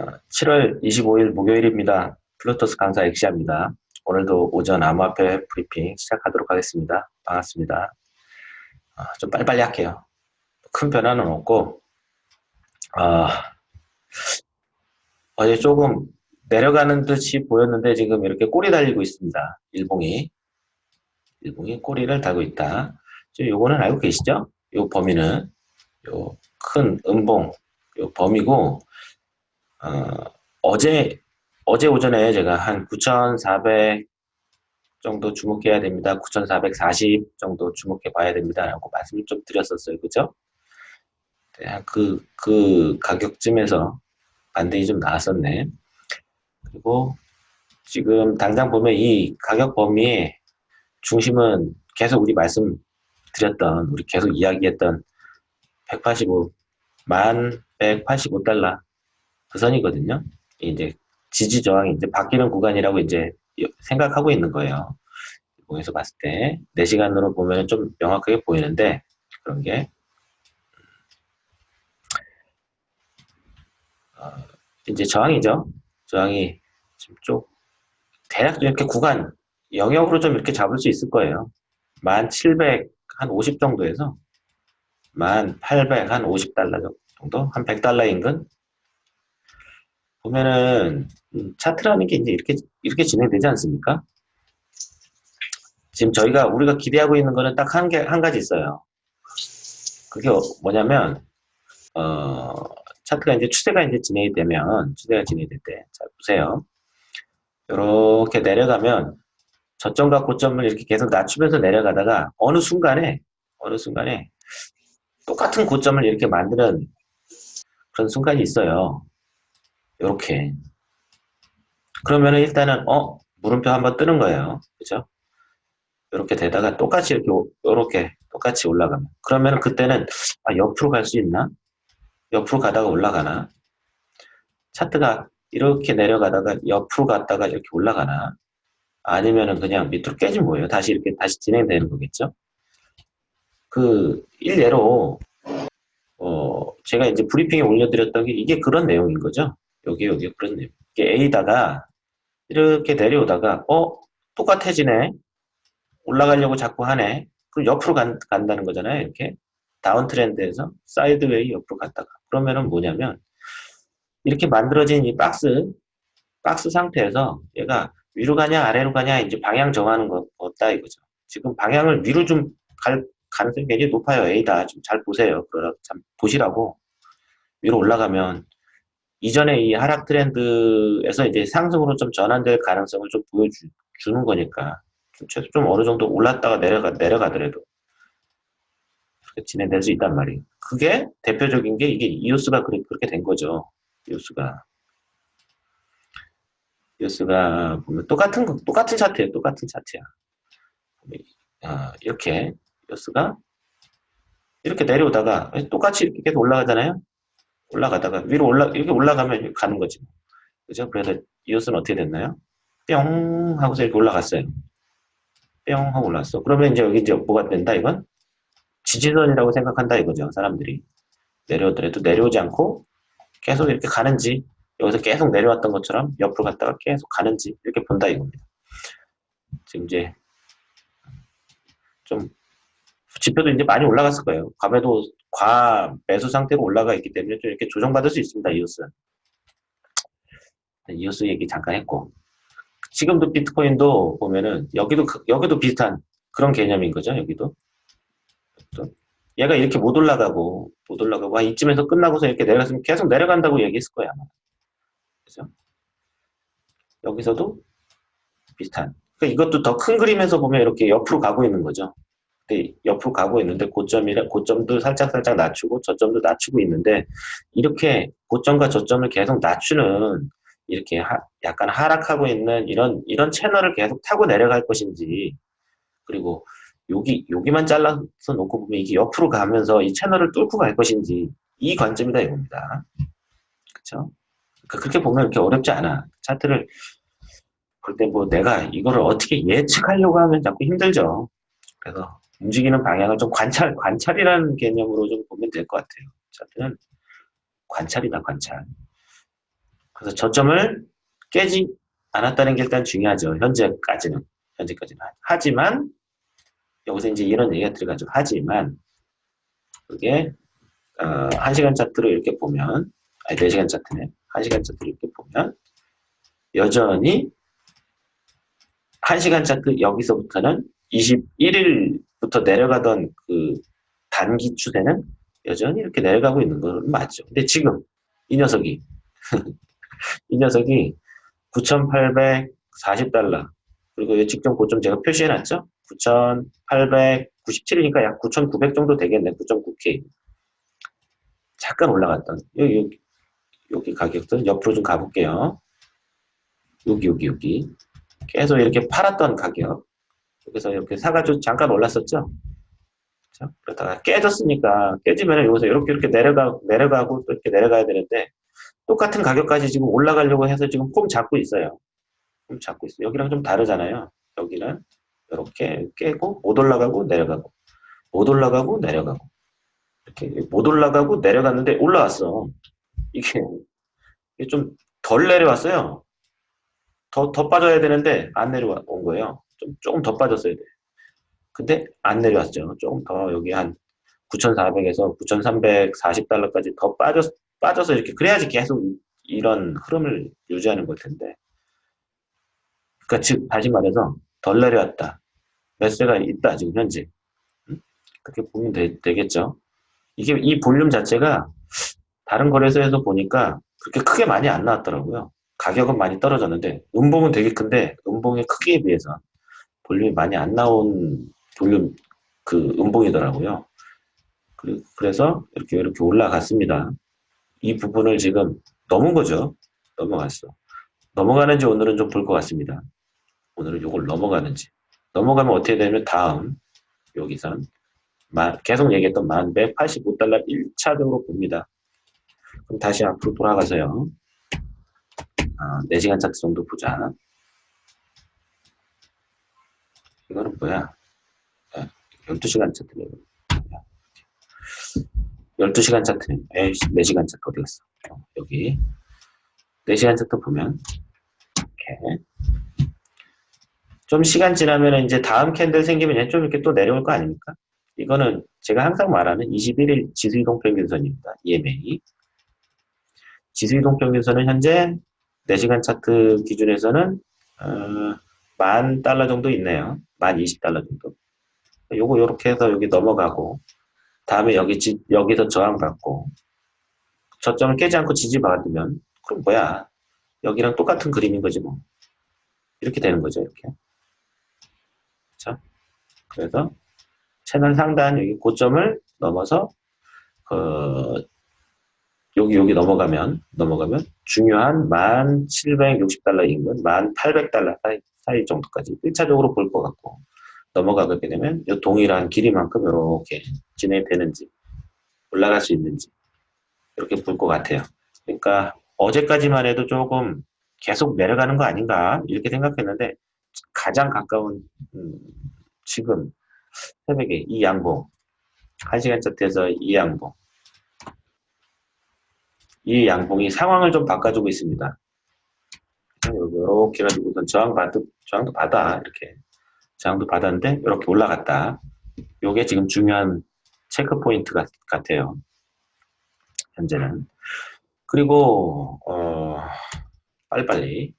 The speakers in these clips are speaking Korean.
7월 25일 목요일입니다. 플루토스 강사 엑시아입니다. 오늘도 오전 암호화폐 브리핑 시작하도록 하겠습니다. 반갑습니다. 어, 좀 빨리빨리 할게요. 큰 변화는 없고 어, 어제 조금 내려가는 듯이 보였는데 지금 이렇게 꼬리 달리고 있습니다. 일봉이 일봉이 꼬리를 달고 있다. 요거는 알고 계시죠? 요 범위는 요 큰 음봉 요 범위고 어, 제 어제 오전에 제가 한 9,400 정도 주목해야 됩니다. 9,440 정도 주목해 봐야 됩니다. 라고 말씀을 좀 드렸었어요. 그죠? 네, 그, 그 가격쯤에서 반등이 좀 나왔었네. 그리고 지금 당장 보면 이 가격 범위의 중심은 계속 우리 말씀 드렸던, 우리 계속 이야기했던 185, 만 185달러 그 선이거든요. 이제 지지 저항이 이제 바뀌는 구간이라고 이제 생각하고 있는 거예요. 공에서 봤을 때 4시간으로 보면 좀 명확하게 보이는데 그런 게 어, 이제 저항이죠. 저항이 지금 쪽 대략 이렇게 구간 영역으로 좀 이렇게 잡을 수 있을 거예요. 1700 한 50 정도에서 1800 한 50달러 정도 한 100달러 인근 보면은 음, 차트라는 게 이제 이렇게 이렇게 진행되지 않습니까? 지금 저희가 우리가 기대하고 있는 거는 딱 한 개 한 가지 있어요. 그게 뭐냐면 어 차트가 이제 추세가 이제 진행이 되면 추세가 진행이 될때 자 보세요. 이렇게 내려가면 저점과 고점을 이렇게 계속 낮추면서 내려가다가 어느 순간에 어느 순간에 똑같은 고점을 이렇게 만드는 그런 순간이 있어요. 이렇게. 그러면은 일단은 어 물음표 한번 뜨는 거예요. 그죠? 이렇게 되다가 똑같이 이렇게 이렇게 똑같이 올라가면. 그러면은 그때는 아 옆으로 갈 수 있나? 옆으로 가다가 올라가나? 차트가 이렇게 내려가다가 옆으로 갔다가 이렇게 올라가나? 아니면은 그냥 밑으로 깨진 거예요. 다시 이렇게 다시 진행되는 거겠죠? 그 일례로 어 제가 이제 브리핑에 올려드렸던 게 이게 그런 내용인 거죠 여기 여기 그렇네요. 이게 A다가 이렇게 내려오다가 어 똑같아지네. 올라가려고 자꾸 하네. 그럼 옆으로 간, 간다는 거잖아요. 이렇게 down trend에서 sideway 옆으로 갔다가 그러면은 뭐냐면 이렇게 만들어진 이 박스 박스 상태에서 얘가 위로 가냐 아래로 가냐 이제 방향 정하는 거 없다 이거죠. 지금 방향을 위로 좀 갈 가능성이 굉장히 높아요. A다. 좀 잘 보세요. 그러라 참 보시라고 위로 올라가면 이전에 이 하락 트렌드에서 이제 상승으로 좀 전환될 가능성을 좀 보여주는 거니까 좀 최소 좀 어느 정도 올랐다가 내려가 내려가더라도 진행될 수 있단 말이에요. 그게 대표적인 게 이게 이오스가 그렇게 된 거죠. 이오스가 이오스가 보면 똑같은 똑같은 차트예요. 똑같은 차트야. 아, 이렇게 이오스가 이렇게 내려오다가 똑같이 계속 올라가잖아요. 올라가다가 위로 올라 이렇게 올라가면 가는 거지. 그죠? 그래서 이웃은 어떻게 됐나요? 뿅 하고서 이렇게 올라갔어요. 뿅 하고 올랐어. 그러면 이제 여기 이제 뭐가 된다 이건? 지지선이라고 생각한다 이거죠. 사람들이 내려오더라도 내려오지 않고 계속 이렇게 가는지 여기서 계속 내려왔던 것처럼 옆으로 갔다가 계속 가는지 이렇게 본다 이겁니다. 지금 이제 좀 지표도 이제 많이 올라갔을 거예요. 과매도 과 매수 상태로 올라가 있기 때문에 좀 이렇게 조정받을 수 있습니다. 이오스. 이오스 얘기 잠깐 했고 지금도 비트코인도 보면은 여기도 그, 여기도 비슷한 그런 개념인 거죠. 여기도 얘가 이렇게 못 올라가고 못 올라가고 아, 이쯤에서 끝나고서 이렇게 내려갔으면 계속 내려간다고 얘기했을 거야 아마. 그죠? 여기서도 비슷한. 그러니까 이것도 더 큰 그림에서 보면 이렇게 옆으로 가고 있는 거죠. 옆으로 가고 있는데 고점이라 고점도 살짝 살짝 낮추고 저점도 낮추고 있는데 이렇게 고점과 저점을 계속 낮추는 이렇게 하, 약간 하락하고 있는 이런 이런 채널을 계속 타고 내려갈 것인지 그리고 여기 여기만 잘라서 놓고 보면 이게 옆으로 가면서 이 채널을 뚫고 갈 것인지 이 관점이다 이겁니다. 그렇죠? 그렇게 보면 이렇게 어렵지 않아. 차트를 볼 때 뭐 내가 이거를 어떻게 예측하려고 하면 자꾸 힘들죠. 그래서 움직이는 방향을 좀 관찰, 관찰이라는 개념으로 좀 보면 될 것 같아요. 차트는 관찰이다, 관찰. 그래서 저점을 깨지 않았다는 게 일단 중요하죠. 현재까지는. 현재까지는. 하지만, 여기서 이제 이런 얘기가 들어가죠. 하지만, 그게, 어, 1시간 차트로 이렇게 보면, 아니, 4시간 차트네. 1시간 차트로 이렇게 보면, 여전히, 1시간 차트 여기서부터는 21일 부터 내려가던 그 단기 추세는 여전히 이렇게 내려가고 있는 건 맞죠. 근데 지금 이 녀석이 이 녀석이 9,840달러 그리고 이 직전 고점 제가 표시해놨죠. 9,897이니까 약 9,900 정도 되겠네. 9.9K 잠깐 올라갔던 여기 여기 여기 가격들 옆으로 좀 가볼게요. 여기 여기 여기 계속 이렇게 팔았던 가격 여기서 이렇게 사가지고 잠깐 올랐었죠. 그렇죠? 그러다가 깨졌으니까 깨지면 여기서 이렇게 이렇게 내려가 내려가고 또 이렇게 내려가야 되는데 똑같은 가격까지 지금 올라가려고 해서 지금 폼 잡고 있어요. 폼 잡고 있어요. 여기랑 좀 다르잖아요. 여기는 이렇게 깨고 못 올라가고 내려가고 못 올라가고 내려가고 이렇게 못 올라가고 내려갔는데 올라왔어. 이게, 이게 좀 덜 내려왔어요. 더, 더 빠져야 되는데 안 내려온 거예요. 좀, 조금 더 빠졌어야 돼. 근데 안 내려왔죠. 조금 더 여기 한 9,400에서 9,340달러까지 더 빠졌, 빠져서 이렇게 그래야지 계속 이런 흐름을 유지하는 걸 텐데. 그러니까 즉 다시 말해서 덜 내려왔다. 매수가 있다 지금 현재. 그렇게 보면 되, 되겠죠. 이게 이 볼륨 자체가 다른 거래소에서 보니까 그렇게 크게 많이 안 나왔더라고요. 가격은 많이 떨어졌는데 음봉은 되게 큰데 음봉의 크기에 비해서 볼륨이 많이 안 나온 볼륨 그 음봉이더라고요. 그래서 이렇게 이렇게 올라갔습니다. 이 부분을 지금 넘은 거죠. 넘어갔어. 넘어가는지 오늘은 좀 볼 것 같습니다. 오늘은 이걸 넘어가는지. 넘어가면 어떻게 되면 다음 여기선 계속 얘기했던 1185달러 1차적으로 봅니다. 그럼 다시 앞으로 돌아가서요. 아, 4시간 차트 정도 보자. 이거는 뭐야? 12시간 차트네. 12시간 차트네. 에이, 4시간 차트 어디 갔어? 어, 여기. 4시간 차트 보면, 이렇게. 좀 시간 지나면 이제 다음 캔들 생기면 좀 이렇게 또 내려올 거 아닙니까? 이거는 제가 항상 말하는 21일 지수이동 평균선입니다. EMA. 지수이동 평균선은 현재 4시간 차트 기준에서는 어, 만 달러 정도 있네요. 만 20달러 정도. 요거 요렇게 해서 여기 넘어가고 다음에 여기 지, 여기서 저항받고 저점을 깨지 않고 지지받으면 그럼 뭐야 여기랑 똑같은 그림인 거지 뭐 이렇게 되는 거죠 이렇게 그렇죠? 그래서 채널 상단 여기 고점을 넘어서 그 여기 여기 넘어가면 넘어가면 중요한 1760달러 인근 1800달러 사이, 사이 정도까지 1차적으로 볼 것 같고 넘어가게 되면 이 동일한 길이만큼 이렇게 진행되는지 올라갈 수 있는지 이렇게 볼 것 같아요. 그러니까 어제까지만 해도 조금 계속 내려가는 거 아닌가 이렇게 생각했는데 가장 가까운 음, 지금 새벽에 이 양봉 1시간 차트에서 이 양봉 이 양봉이 상황을 좀 바꿔주고 있습니다. 이렇게 해가지고 우선 저항 받, 저항도 받아 이렇게 저항도 받았는데 이렇게 올라갔다. 요게 지금 중요한 체크 포인트 같, 같아요. 현재는. 그리고 어, 빨리빨리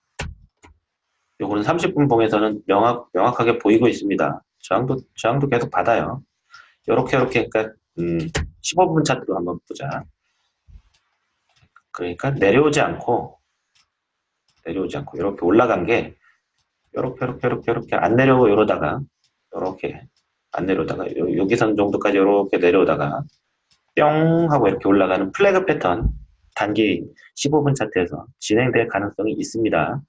요거는 30분 봉에서는 명확, 명확하게 보이고 있습니다. 저항도, 저항도 계속 받아요. 요렇게, 요렇게, 그러니까, 음, 15분 차트로 한번 보자. 그러니까 내려오지 않고, 내려오지 않고, 이렇게 올라간 게, 요렇게, 요렇게, 요렇게, 요렇게 안 내려오고 이러다가, 요렇게, 안 내려오다가, 요, 여기선 정도까지 요렇게 내려오다가, 뿅! 하고 이렇게 올라가는 플래그 패턴, 단기 15분 차트에서 진행될 가능성이 있습니다.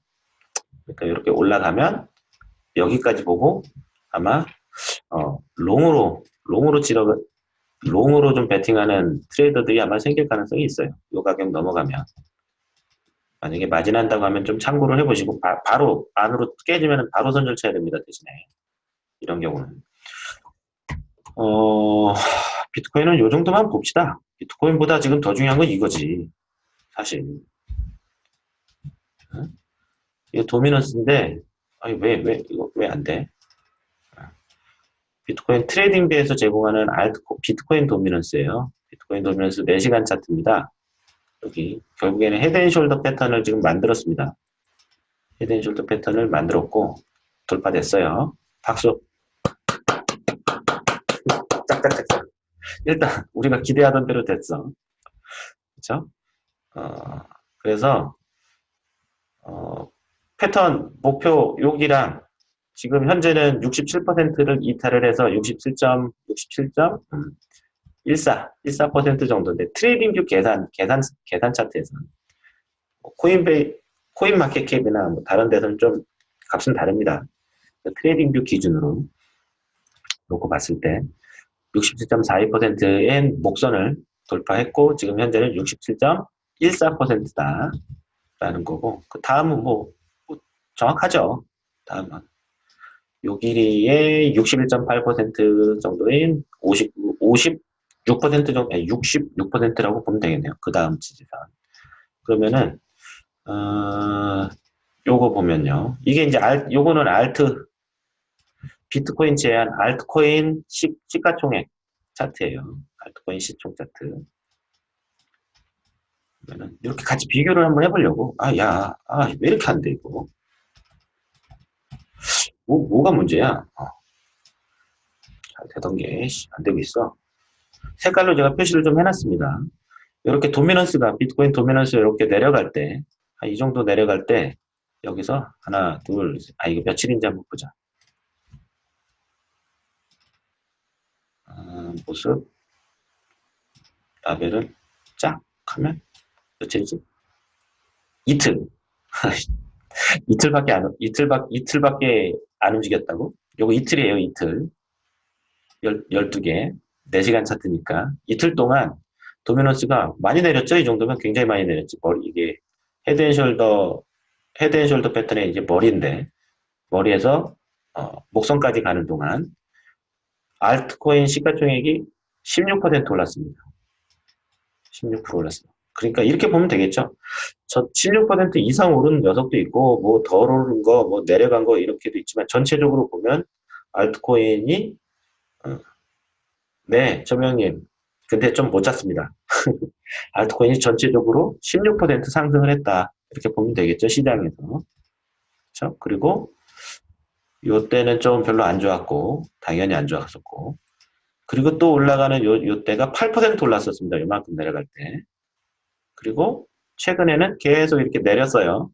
그러니까 이렇게 올라가면 여기까지 보고 아마 어, 롱으로 롱으로 지러 롱으로 좀 베팅하는 트레이더들이 아마 생길 가능성이 있어요. 이 가격 넘어가면 만약에 마진한다고 하면 좀 참고를 해보시고 바, 로 안으로 깨지면 바로 손절 쳐야 됩니다. 대신에 이런 경우는 어 비트코인은 이 정도만 봅시다. 비트코인보다 지금 더 중요한 건 이거지 사실 이거 dominance인데 아니 왜왜 이거 왜 안 돼? 비트코인 TradingView에서 제공하는 alt 비트코인 dominance예요. 비트코인 dominance 4시간 차트입니다. 여기 결국에는 head and shoulder 패턴을 지금 만들었습니다. head and shoulder 패턴을 만들었고 돌파됐어요. 박수. 짝짝짝짝. 일단 우리가 기대하던 대로 됐어. 그렇죠? 어, 그래서 어, 패턴 목표 여기랑 지금 현재는 67%를 이탈을 해서 67점, 67점, 14, 14% 정도인데 TradingView 계산, 계산, 계산 차트에서는 뭐 코인베이, CoinMarketCap이나 뭐 다른 데서는 좀 값은 다릅니다. TradingView 기준으로 놓고 봤을 때 67.42%의 목선을 돌파했고 지금 현재는 67.14%다 라는 거고 그 다음은 뭐, 뭐 정확하죠. 다음은 요 길이의 61.8% 정도인 50, 56% 정도, 아니 66%라고 보면 되겠네요. 그 다음 지지선. 그러면은, 어, 요거 보면요. 이게 이제 알, 요거는 알트, 비트코인 제한 알트코인 시, 시가총액 차트예요. 알트코인 시총 차트. 그러면은 이렇게 같이 비교를 한번 해보려고. 아, 야, 아, 왜 이렇게 안 돼, 이거. 뭐, 뭐가 문제야? 어. 잘 되던 게 안 되고 있어. 색깔로 제가 표시를 좀 해놨습니다. 이렇게 도미넌스가 비트코인 도미넌스 이렇게 내려갈 때, 이 정도 내려갈 때 여기서 하나, 둘, 아 이거 며칠인지 한번 보자. 아, 모습 라벨을 쫙 하면 며칠이지? 이틀. 이틀밖에 안 이틀밖 이틀밖에 안 움직였다고? 요거 이틀이에요, 이틀. 열, 12개. 4시간 차트니까. 이틀 동안 dominance가 많이 내렸죠? 이 정도면 굉장히 많이 내렸지. 머리, 이게 헤드앤숄더, 헤드앤숄더 패턴의 이제 머리인데, 머리에서, 어, 목선까지 가는 동안, 알트코인 시가총액이 16% 올랐습니다. 16% 올랐습니다. 그러니까 이렇게 보면 되겠죠. 저 16% 이상 오른 녀석도 있고 뭐 덜 오른 거, 뭐 내려간 거 이렇게도 있지만 전체적으로 보면 알트코인이 어, 네, 조명님. 근데 좀 못 잤습니다. 알트코인이 전체적으로 16% 상승을 했다. 이렇게 보면 되겠죠, 시장에서. 그렇죠? 그리고 요때는 좀 별로 안 좋았고 당연히 안 좋았었고 그리고 또 올라가는 요, 요 때가 8% 올랐었습니다. 요만큼 내려갈 때. 그리고 최근에는 계속 이렇게 내렸어요.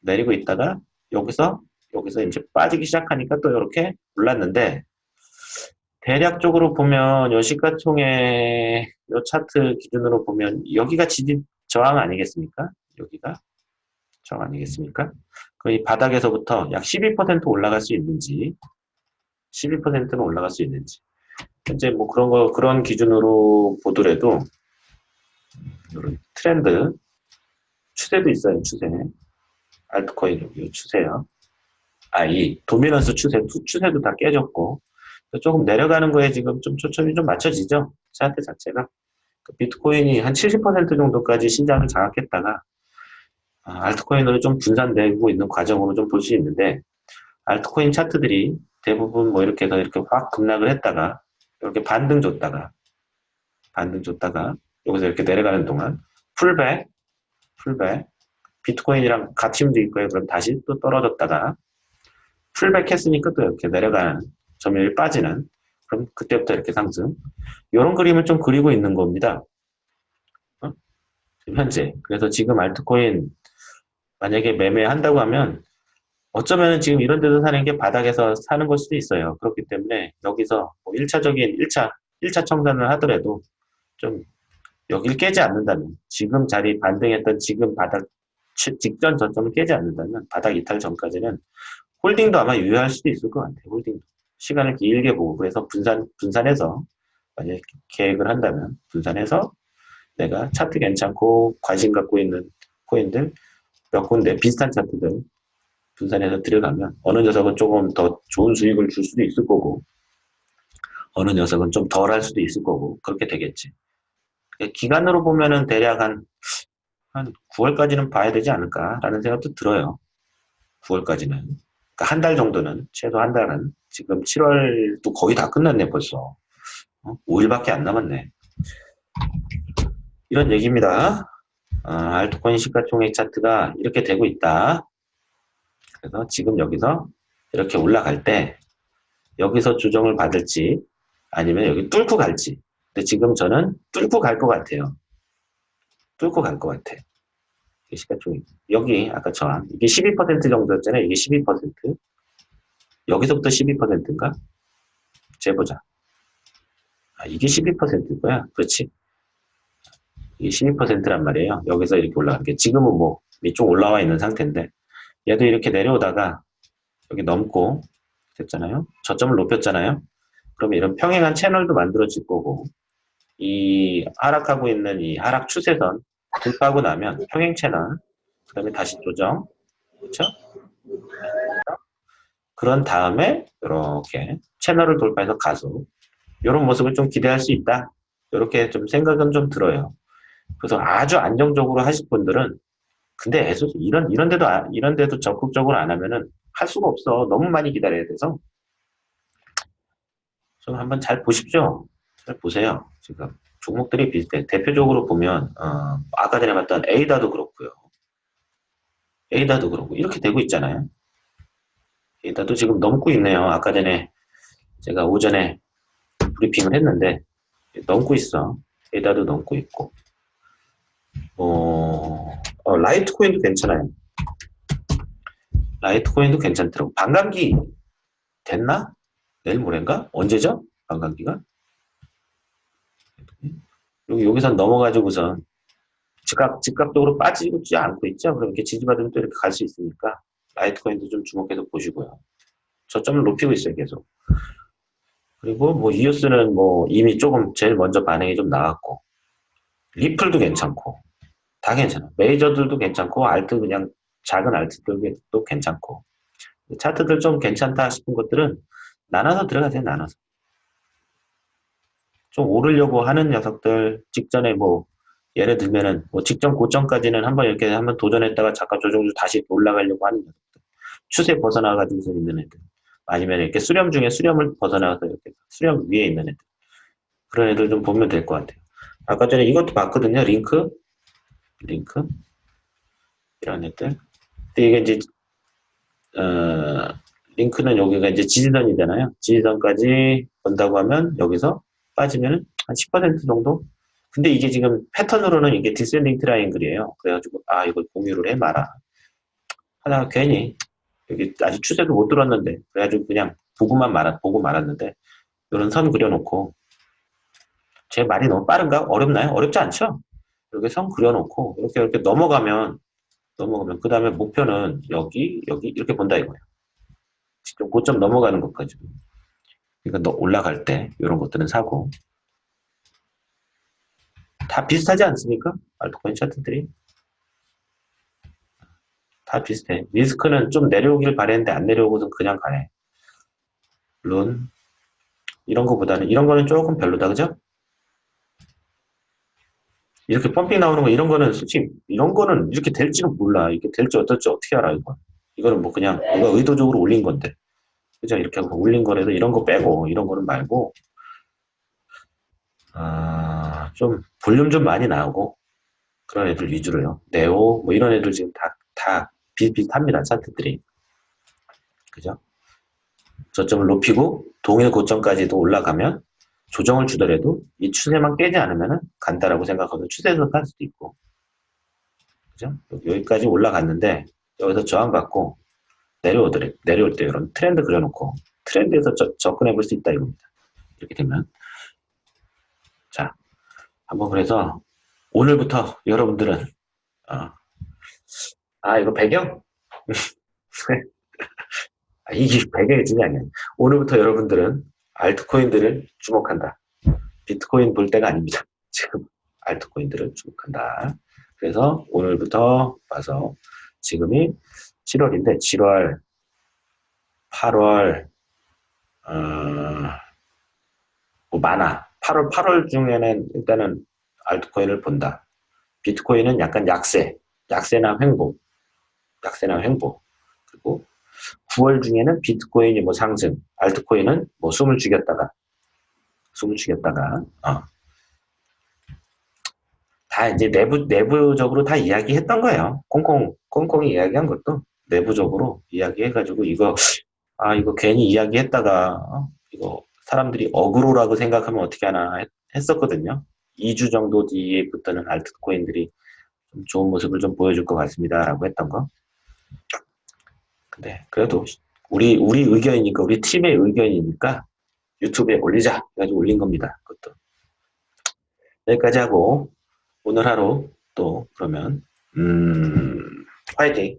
내리고 있다가 여기서 여기서 이제 빠지기 시작하니까 또 이렇게 올랐는데 대략적으로 보면 요 시가총액 요 차트 기준으로 보면 여기가 지지 저항 아니겠습니까? 여기가 저항 아니겠습니까? 거의 바닥에서부터 약 12% 올라갈 수 있는지 12%는 올라갈 수 있는지 현재 뭐 그런 거 그런 기준으로 보더라도 이런 트렌드 추세도 있어요 추세 알트코인 여기 추세요 아이 도미넌스 추세 추세도 다 깨졌고 조금 내려가는 거에 지금 좀 초점이 좀 맞춰지죠? 차트 자체가. 그 비트코인이 한 70% 정도까지 신장을 장악했다가 아, 알트코인으로 좀 분산되고 있는 과정으로 좀 볼 수 있는데 알트코인 차트들이 대부분 뭐 이렇게 해서 이렇게 확 급락을 했다가 이렇게 반등 줬다가 반등 줬다가 여기서 이렇게 내려가는 동안 풀백, 풀백, 비트코인이랑 같이 움직일 그럼 다시 또 떨어졌다가 풀백 했으니까 또 이렇게 내려가는 점유율이 빠지는 그럼 그때부터 이렇게 상승 이런 그림을 좀 그리고 있는 겁니다. 어? 현재 그래서 지금 알트코인 만약에 매매한다고 하면 어쩌면 지금 이런 데서 사는 게 바닥에서 사는 걸 수도 있어요. 그렇기 때문에 여기서 뭐 1차적인 1차 1차 청산을 하더라도 좀 여기를 깨지 않는다면 지금 자리 반등했던 지금 바닥 직전 저점을 깨지 않는다면 바닥 이탈 전까지는 홀딩도 아마 유효할 수도 있을 것 같아요. 홀딩도 시간을 길게 보고 그래서 분산 분산해서 만약 계획을 한다면 분산해서 내가 차트 괜찮고 관심 갖고 있는 코인들 몇 군데 비슷한 차트들 분산해서 들어가면 어느 녀석은 조금 더 좋은 수익을 줄 수도 있을 거고 어느 녀석은 좀 덜 할 수도 있을 거고 그렇게 되겠지. 기간으로 보면은 대략 한 한 9월까지는 봐야 되지 않을까라는 생각도 들어요. 9월까지는. 그러니까 한 달 정도는, 최소 한 달은. 지금 7월도 거의 다 끝났네, 벌써. 어? 5일밖에 안 남았네. 이런 얘기입니다. 어, 알트코인 시가총액 차트가 이렇게 되고 있다. 그래서 지금 여기서 이렇게 올라갈 때 여기서 조정을 받을지 아니면 여기 뚫고 갈지 근데 지금 저는 뚫고 갈 것 같아요. 뚫고 갈 것 같아. 시가총액 여기 아까 저항 이게 12% 정도였잖아요. 이게 12% 여기서부터 12%인가? 재보자. 아, 이게 12%고야. 그렇지. 이게 12%란 말이에요. 여기서 이렇게 올라간 게 지금은 뭐 밑쪽 올라와 있는 상태인데 얘도 이렇게 내려오다가 여기 넘고 됐잖아요. 저점을 높였잖아요. 그러면 이런 평행한 채널도 만들어질 거고 이 하락하고 있는 이 하락 추세선 돌파하고 나면 평행 채널 그 다음에 다시 조정. 그렇죠? 그런 다음에 이렇게 채널을 돌파해서 가속 이런 모습을 좀 기대할 수 있다. 이렇게 좀 생각은 좀 들어요. 그래서 아주 안정적으로 하실 분들은 근데 애소 이런 이런 데도 아, 이런 데도 적극적으로 안 하면은 할 수가 없어. 너무 많이 기다려야 돼서. 좀 한번 잘 보십시오. 잘 보세요 지금 종목들이 비슷해 대표적으로 보면 어, 아까 전에 봤던 에이다도 그렇고요 에이다도 그렇고 이렇게 되고 있잖아요 에이다도 지금 넘고 있네요 아까 전에 제가 오전에 브리핑을 했는데 넘고 있어 에이다도 넘고 있고 어, 어, 라이트코인도 괜찮아요. 라이트코인도 괜찮더라고. 반감기 됐나? 내일 모레인가? 언제죠? 반감기가? 여기, 여기서 넘어가지고선 즉각, 즉각적으로 빠지지 않고 있죠? 그럼 이렇게 지지받으면 또 이렇게 갈 수 있으니까 라이트코인도 좀 주목해서 보시고요. 저점을 높이고 있어요, 계속. 그리고 뭐 이오스는 뭐 이미 조금 제일 먼저 반응이 좀 나왔고 리플도 괜찮고 다 괜찮아. 메이저들도 괜찮고 알트 그냥 작은 알트들도 괜찮고 차트들 좀 괜찮다 싶은 것들은 나눠서 들어가세요. 나눠서. 좀 오르려고 하는 녀석들 직전에 뭐 예를 들면은 뭐 직전 고점까지는 한번 이렇게 한번 도전했다가 잠깐 조정 주 다시 올라가려고 하는 녀석들. 추세 벗어나가지고서 있는 애들. 아니면 이렇게 수렴 중에 수렴을 벗어나가서 이렇게 수렴 위에 있는 애들. 그런 애들 좀 보면 될 것 같아요. 아까 전에 이것도 봤거든요. 링크? 링크? 이런 애들. 근데 이게 이제 어, 링크는 여기가 이제 지지선이잖아요. 지지선까지 본다고 하면 여기서 빠지면 한 10% 정도? 근데 이게 지금 패턴으로는 이게 descending triangle이에요. 그래가지고 아 이걸 공유를 해 말아. 하다가 괜히 여기 아직 추세도 못 들었는데 그래가지고 그냥 보고만 말았 보고 말았는데 이런 선 그려놓고 제 말이 너무 빠른가? 어렵나요? 어렵지 않죠? 이렇게 선 그려놓고 이렇게 이렇게 넘어가면 넘어가면 그 다음에 목표는 여기 여기 이렇게 본다 이거예요. 직접 고점 넘어가는 것까지. 그러니까 너 올라갈 때 이런 것들은 사고 다 비슷하지 않습니까? 알트코인 차트들이 다 비슷해. 리스크는 좀 내려오길 바랬는데 안 내려오고선 그냥 가네. 물론 이런 거보다는 이런 거는 조금 별로다 그죠? 이렇게 펌핑 나오는 거 이런 거는 솔직히 이런 거는 이렇게 될지는 몰라. 이게 될지 어떨지 어떻게 알아 이거. 이거는 뭐 그냥 누가 의도적으로 올린 건데. 그죠? 이렇게 하고 올린 거라도 이런 거 빼고 이런 거는 말고 아, 좀 볼륨 좀 많이 나오고 그런 애들 위주로요. 네오 뭐 이런 애들 지금 다, 다 비슷비슷합니다. 차트들이. 그죠? 저점을 높이고 동일 고점까지도 올라가면 조정을 주더라도 이 추세만 깨지 않으면 간다라고 생각하고 추세에서 갈 수도 있고 그죠? 여기까지 올라갔는데 여기서 저항받고 내려오더래 내려올 때 이런 트렌드 그려놓고 트렌드에서 저, 접근해 볼 수 있다 이겁니다 이렇게 되면 자 한번 그래서 오늘부터 여러분들은 어, 아 이거 배경 아, 이게 배경이 중요한 게 오늘부터 여러분들은 알트코인들을 주목한다. 비트코인 볼 때가 아닙니다. 지금 알트코인들을 주목한다. 그래서 오늘부터 봐서 지금이 7월인데 7월, 8월, 어, 뭐 많아. 8월, 8월 중에는 일단은 알트코인을 본다. 비트코인은 약간 약세, 약세나 횡보, 약세나 횡보. 그리고 9월 중에는 비트코인이 뭐 상승, 알트코인은 뭐 숨을 죽였다가, 숨을 죽였다가, 어. 다 이제 내부, 내부적으로 다 이야기했던 거예요. 콩콩, 콩콩이 이야기한 것도 내부적으로 이야기해가지고 이거, 아, 이거 괜히 이야기했다가, 어? 이거 사람들이 어그로라고 생각하면 어떻게 하나 했, 했었거든요. 2주 정도 뒤에부터는 알트코인들이 좀 좋은 모습을 좀 보여줄 것 같습니다. 라고 했던 거. 근데 그래도 우리, 우리 의견이니까, 우리 팀의 의견이니까 유튜브에 올리자. 해가지고 올린 겁니다. 그것도. 여기까지 하고 오늘 하루 또 그러면, 음, 화이팅!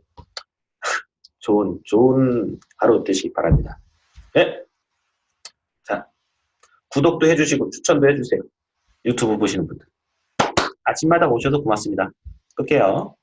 좋은, 좋은 하루 되시기 바랍니다. 네? 자, 구독도 해주시고 추천도 해주세요. 유튜브 보시는 분들. 아침마다 오셔서 고맙습니다. 끌게요.